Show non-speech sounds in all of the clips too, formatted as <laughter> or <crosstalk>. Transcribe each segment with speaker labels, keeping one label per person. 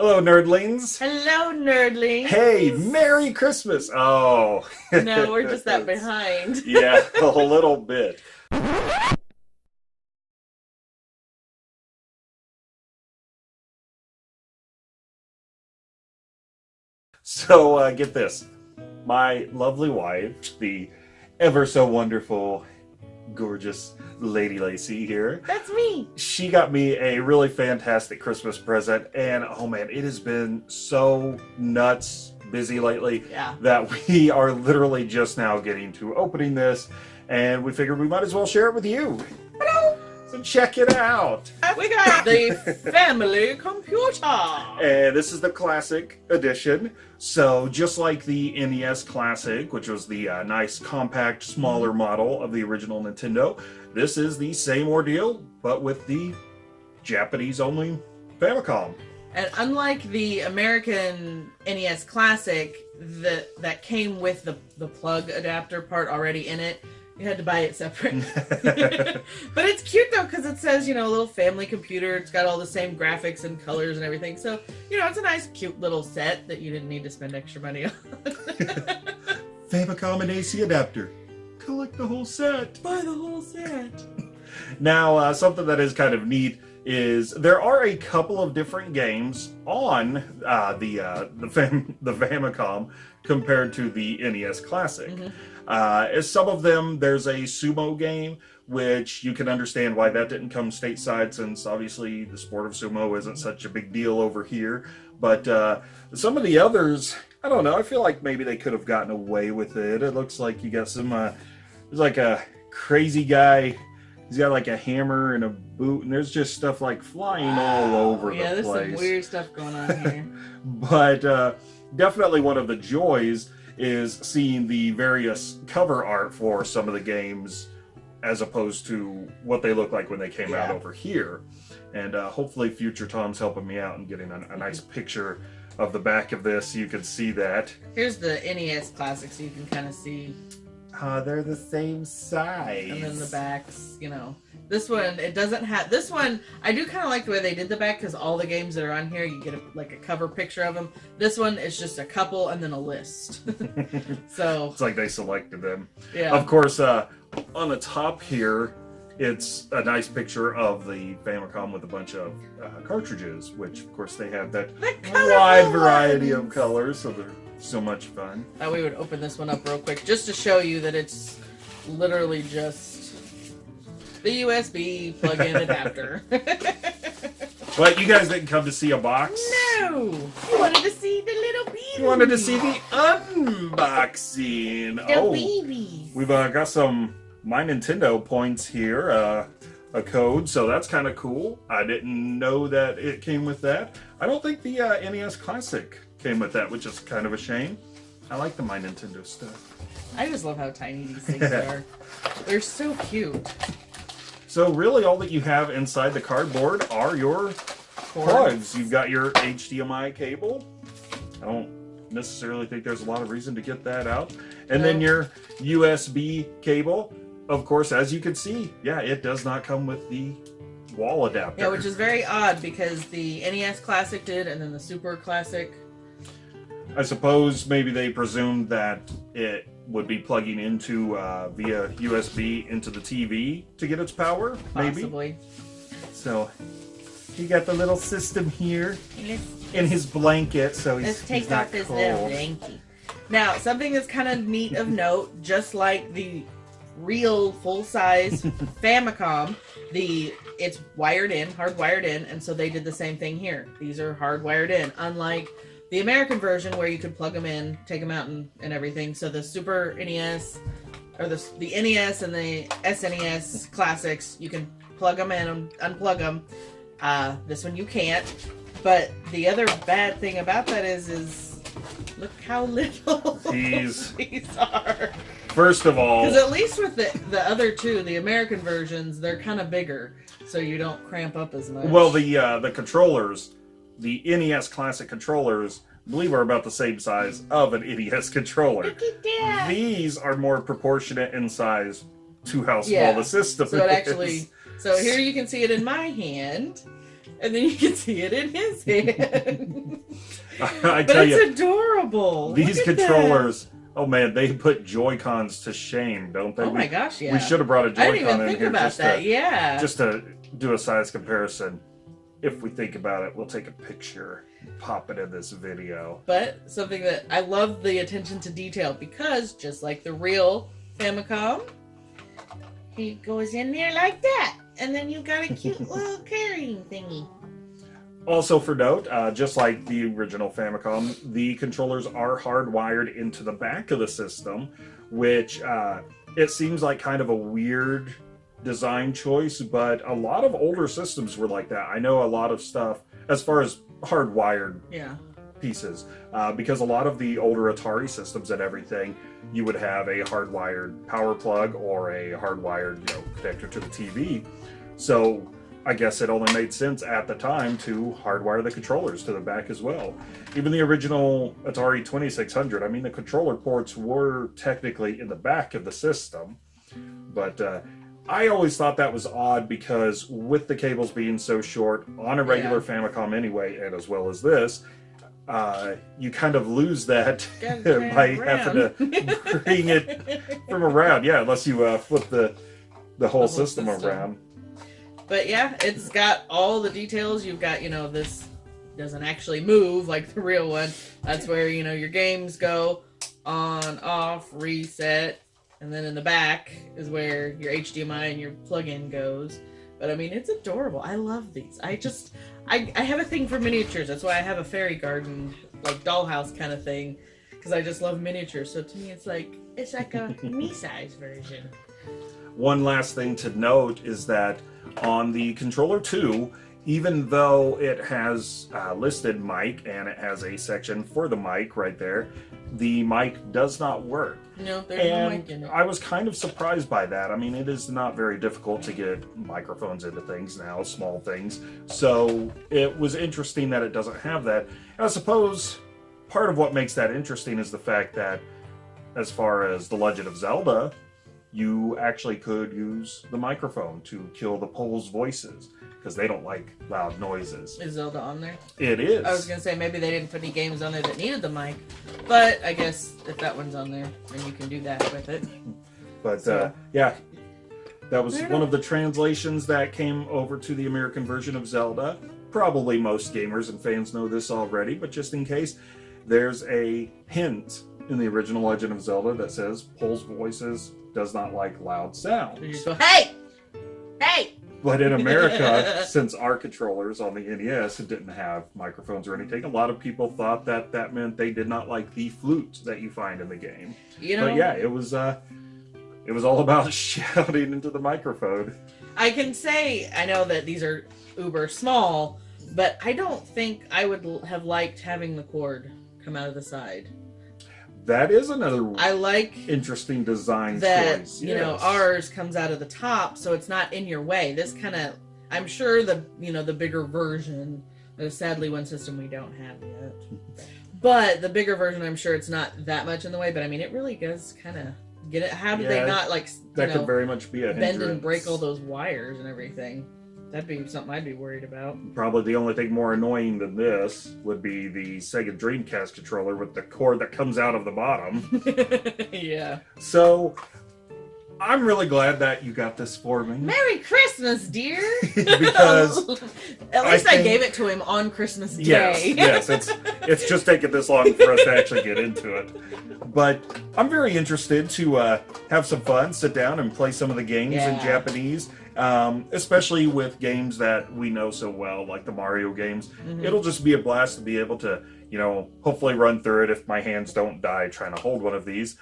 Speaker 1: Hello, nerdlings.
Speaker 2: Hello, nerdlings.
Speaker 1: Hey, Merry Christmas. Oh.
Speaker 2: no, we're just that behind. <laughs>
Speaker 1: yeah, a little bit. So, uh, get this. My lovely wife, the ever so wonderful, gorgeous Lady Lacy here.
Speaker 2: That's me.
Speaker 1: She got me a really fantastic Christmas present, and oh man, it has been so nuts busy lately
Speaker 2: Yeah.
Speaker 1: that <laughs> we are literally just now getting to opening this, and we figured we might as well share it with you. So check it out.
Speaker 2: We got the <laughs> family computer.
Speaker 1: And this is the classic edition. So just like the NES Classic, which was the uh, nice compact, smaller model of the original Nintendo, this is the same ordeal, but with the Japanese-only Famicom.
Speaker 2: And unlike the American NES Classic that that came with the, the plug adapter part already in it, you had to buy it separate. <laughs> but it's cute though because it says, you know, a little family computer. It's got all the same graphics and colors and everything. So, you know, it's a nice, cute little set that you didn't need to spend extra money on.
Speaker 1: Famicom and AC adapter. Collect the whole set.
Speaker 2: Buy the whole set. <laughs>
Speaker 1: Now, uh, something that is kind of neat is there are a couple of different games on uh, the uh, the Fam the Famicom compared to the NES Classic.
Speaker 2: Mhm.
Speaker 1: Uh, as some of them, there's a sumo game, which you can understand why that didn't come stateside, since obviously the sport of sumo isn't such a big deal over here. But uh, some of the others, I don't know. I feel like maybe they could have gotten away with it. It looks like you got some. Uh, there's like a crazy guy. He's got like a hammer and a boot, and there's just stuff like flying all over
Speaker 2: yeah,
Speaker 1: the
Speaker 2: there's some weird stuff going on here. <laughs>
Speaker 1: but uh, definitely one of the joys is seeing the various cover art for some of the games as opposed to what they look like when they came out over here. And uh, hopefully future Tom's helping me out and getting a, a nice picture of the back of this. You can see that.
Speaker 2: Here's the NES Classic, so you can kind of see.
Speaker 1: Uh, they're the same size.
Speaker 2: And then the backs, you know. This one, it doesn't have. This one, I do kind of like the way they did the back because all the games that are on here, you get a, like a cover picture of them. This one is just a couple and then a list. <laughs> so,
Speaker 1: It's like they selected them.
Speaker 2: yeah.
Speaker 1: Of course, uh, on the top here, it's a nice picture of the Famicom with a bunch of uh, cartridges, which of course they have that wide variety of colors, so they're so much fun.
Speaker 2: Thought we would open this one up real quick just to show you that it's literally just the USB plug-in <laughs> adapter. <laughs>
Speaker 1: But you guys didn't come to see a box.
Speaker 2: no, you wanted to see the little baby.
Speaker 1: You wanted to see the unboxing.
Speaker 2: the
Speaker 1: oh,
Speaker 2: babies.
Speaker 1: we've uh, got some My Nintendo points here, uh, a code, so that's kind of cool. I didn't know that it came with that. I don't think the uh, NES Classic came with that, which is kind of a shame. I like the My Nintendo stuff.
Speaker 2: I just love how tiny these things are. They're so cute.
Speaker 1: So really all that you have inside the cardboard are your plugs. You've got your HDMI cable. I don't necessarily think there's a lot of reason to get that out. And then your USB cable. Of course, as you can see, yeah, it does not come with the wall adapter.
Speaker 2: Yeah, which is very odd because the NES Classic did, and then the Super Classic.
Speaker 1: I suppose maybe they presumed that it would be plugging into uh, via USB into the TV to get its power, maybe.
Speaker 2: Possibly.
Speaker 1: So you got the little system here in his blanket, so he's,
Speaker 2: let's
Speaker 1: he's
Speaker 2: take
Speaker 1: not
Speaker 2: off this
Speaker 1: cold.
Speaker 2: little blankie. Now, something that's kind of neat of note, just like the real full-size <laughs> Famicom, the it's wired in, hardwired in, and so they did the same thing here. These are hardwired in, unlike the American version where you could plug them in, take them out, and, and everything. So the Super NES or the the NES and the SNES classics, you can plug them in and unplug them. Uh, this one you can't. But the other bad thing about that is, is look how <laughs> little
Speaker 1: These-
Speaker 2: these are.
Speaker 1: First of all,
Speaker 2: Because at least with the the other two, the American versions, they're kind of bigger, so you don't cramp up as much.
Speaker 1: well, the uh, the controllers, the NES Classic controllers, I believe are about the same size of an NES <laughs> controller.
Speaker 2: look at that.
Speaker 1: These are more proportionate in size to how small
Speaker 2: Yeah.
Speaker 1: the system
Speaker 2: So it
Speaker 1: is.
Speaker 2: actually, so here you can see it in my hand, and then you can see it in his <laughs> hand. <laughs>
Speaker 1: I
Speaker 2: but
Speaker 1: tell
Speaker 2: it's
Speaker 1: you,
Speaker 2: adorable.
Speaker 1: these
Speaker 2: at that.
Speaker 1: controllers. Oh man, they put Joy Cons to shame, don't they?
Speaker 2: Oh my gosh, yeah.
Speaker 1: we should have brought a Joy Con in here just to
Speaker 2: yeah.
Speaker 1: just to do a size comparison. If we think about it, we'll take a picture, pop it in this video.
Speaker 2: But something that I love the attention to detail because just like the real Famicom, he goes in there like that, and then you got a cute <laughs> little carrying thingy.
Speaker 1: Also, for note, uh, just like the original Famicom, the controllers are hardwired into the back of the system, which uh, it seems like kind of a weird design choice, but a lot of older systems were like that. I know a lot of stuff as far as hardwired
Speaker 2: Yeah.
Speaker 1: pieces, uh, because a lot of the older Atari systems and everything, you would have a hardwired power plug or a hardwired you know, connector to the TV. So I guess it only made sense at the time to hardwire the controllers to the back as well. Even the original Atari 2600, I mean, the controller ports were technically in the back of the system, but uh, I always thought that was odd because with the cables being so short on a regular Famicom anyway, and as well as this, uh, you kind of lose that <laughs> by having to <laughs> bring it from around. Yeah, unless you uh, flip the the whole,
Speaker 2: whole
Speaker 1: system,
Speaker 2: system.
Speaker 1: around.
Speaker 2: But yeah, it's got all the details. You've got, you know, this doesn't actually move like the real one. That's where, you know, your games go on, off, reset. And then in the back is where your HDMI and your plug-in goes. But I mean, it's adorable. I love these. I just, I, I have a thing for miniatures. That's why I have a fairy garden, like dollhouse kind of thing. Because I just love miniatures. So to me, it's like, it's like a <laughs> me-size version.
Speaker 1: One last thing to note is that on the controller 2, even though it has uh, listed mic and it has a section for the mic right there, the mic does not work.
Speaker 2: No, there's no mic in
Speaker 1: And
Speaker 2: it.
Speaker 1: I was kind of surprised by that. I mean, it is not very difficult to get microphones into things now, small things. So it was interesting that it doesn't have that. And I suppose part of what makes that interesting is the fact that, as far as The Legend of Zelda, you actually could use the microphone to kill the Pols Voices because they don't like loud noises.
Speaker 2: Is Zelda on there?
Speaker 1: It is.
Speaker 2: I was gonna say maybe they didn't put any games on there that needed the mic, but I guess if that one's on there, then you can do that with it. <laughs>
Speaker 1: But
Speaker 2: So-
Speaker 1: uh, yeah, that was one of the translations that came over to the American version of Zelda. Probably most gamers and fans know this already, but just in case, there's a hint in the original Legend of Zelda that says Pols Voices does not like loud
Speaker 2: So you
Speaker 1: sounds.
Speaker 2: just go, hey, hey.
Speaker 1: But in America, <laughs> since our controllers on the NES didn't have microphones or anything, a lot of people thought that that meant they did not like the flute that you find in the game.
Speaker 2: You know,
Speaker 1: But yeah, it was uh, it was all about <laughs> shouting into the microphone.
Speaker 2: I can say I know that these are uber small, but I don't think I would have liked having the cord come out of the side.
Speaker 1: That is another
Speaker 2: I like
Speaker 1: interesting design
Speaker 2: that
Speaker 1: choice.
Speaker 2: you know ours comes out of the top so it's not in your way. This kind of i'm sure the you know the bigger version uh, sadly one system we don't have yet. <laughs> But the bigger version i'm sure it's not that much in the way but i mean it really does kind of get it. How do
Speaker 1: Yeah,
Speaker 2: they not like
Speaker 1: that
Speaker 2: know
Speaker 1: could very much be a
Speaker 2: bend and break all those wires and everything that'd be something i'd be worried about
Speaker 1: Probably the only thing more annoying than this would be the Sega Dreamcast controller with the cord that comes out of the bottom. <laughs>
Speaker 2: yeah
Speaker 1: So I'm really glad that you got this for me.
Speaker 2: merry christmas dear <laughs>
Speaker 1: Because <laughs>
Speaker 2: at least I,
Speaker 1: think-
Speaker 2: gave it to him on christmas day
Speaker 1: Yes, yes, it's it's just taken this long for us to actually get into it. But I'm very interested to uh, have some fun, sit down and play some of the games in Japanese, um, especially with games that we know so well, like the Mario games.
Speaker 2: Mhm.
Speaker 1: It'll just be a blast to be able to, you know, hopefully run through it if my hands don't die trying to hold one of these.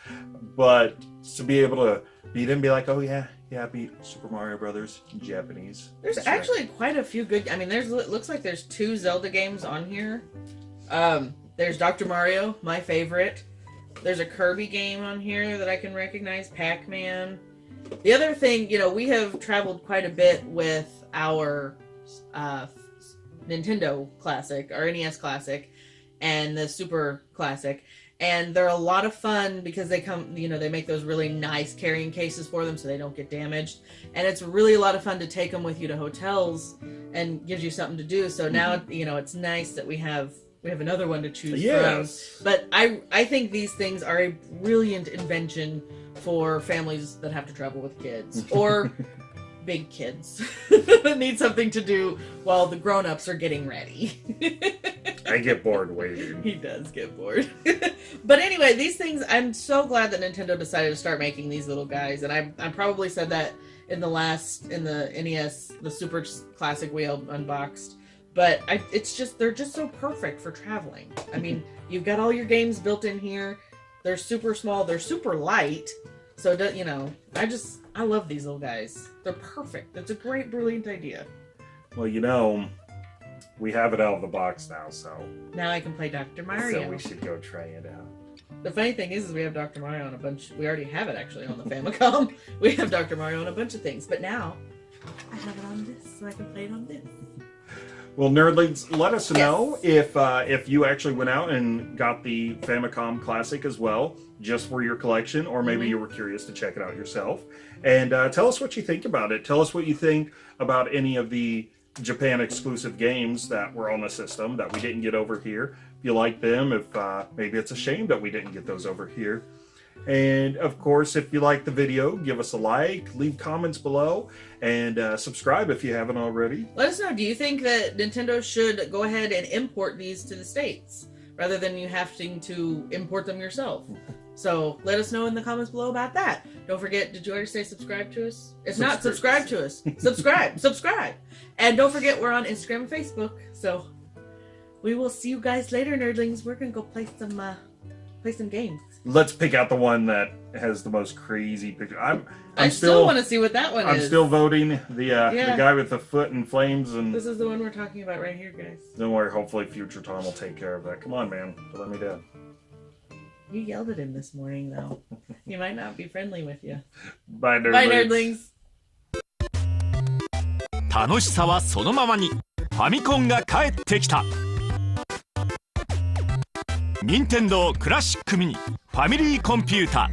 Speaker 1: But to be able to beat and be like, oh yeah, yeah, I beat Super Mario Brothers in Japanese.
Speaker 2: There's
Speaker 1: That's right.
Speaker 2: actually quite a few good. I mean, there's it looks like there's two Zelda games on here. Um, there's Dr. Mario, my favorite. There's a Kirby game on here that I can recognize, Pac-Man. The other thing, you know, we have traveled quite a bit with our uh, Nintendo Classic, our NES Classic, and the Super Classic. and they're a lot of fun because they come you know they make those really nice carrying cases for them so they don't get damaged and it's really a lot of fun to take them with you to hotels and gives you something to do so now you know it's nice that we have we have another one to choose
Speaker 1: Yes.
Speaker 2: from but i i think these things are a brilliant invention for families that have to travel with kids <laughs> or big kids <laughs> that need something to do while the grown-ups are getting ready
Speaker 1: I get bored <laughs> waiting.
Speaker 2: he does get bored. but anyway, these things, I'm so glad that Nintendo decided to start making these little guys. And I, I probably said that in the last, in the NES, the Super Classic Wheel unboxed. But I, it's just, they're just so perfect for traveling. I mean, you've got all your games built in here. They're super small. They're super light. So, you know, I just, I love these little guys. They're perfect. It's a great, brilliant idea.
Speaker 1: Well, you know, we have it out of the box now, so
Speaker 2: Now I can play Dr. Mario.
Speaker 1: so we should go try it out.
Speaker 2: The funny thing is, is we have Dr. Mario on a bunch. We already have it actually on the Famicom. <laughs> we have Dr. Mario on a bunch of things, but now I have it on this, so I can play it on this.
Speaker 1: Well, nerdlings, let us
Speaker 2: Yes.
Speaker 1: know if uh, if you actually went out and got the Famicom Classic as well, just for your collection, or maybe
Speaker 2: Mhm.
Speaker 1: you were curious to check it out yourself. And uh, tell us what you think about it. Tell us what you think about any of the Japan exclusive games that were on the system that we didn't get over here. If you like them, if uh, maybe it's a shame that we didn't get those over here. And of course, if you like the video, give us a like, leave comments below, and uh, subscribe if you haven't already.
Speaker 2: Let us know. Do you think that Nintendo should go ahead and import these to the states rather than you having to import them yourself? <laughs> So let us know in the comments below about that. Don't forget, did you already say subscribe to us? If not, subscribe to us. <laughs> subscribe, subscribe. And don't forget, we're on Instagram and Facebook. So we will see you guys later, nerdlings. We're gonna go play some uh, play some games
Speaker 1: let's pick out the one that has the most crazy picture. I'm I'm
Speaker 2: I still,
Speaker 1: still,
Speaker 2: want to see what that one
Speaker 1: I'm
Speaker 2: is.
Speaker 1: still voting the uh,
Speaker 2: Yeah.
Speaker 1: the guy with the foot in flames and
Speaker 2: This is the one we're talking about right here, guys.
Speaker 1: don't worry, hopefully future Tom will take care of that. Come on, man, don't let me down.
Speaker 2: You yelled at him this morning, though. he might not be friendly with you.
Speaker 1: Bye, nerdlings.
Speaker 2: Bye, nerdlings.
Speaker 3: 楽しさはそのままにファミコンが帰ってきた 任天堂クラシックミニファミリーコンピュータ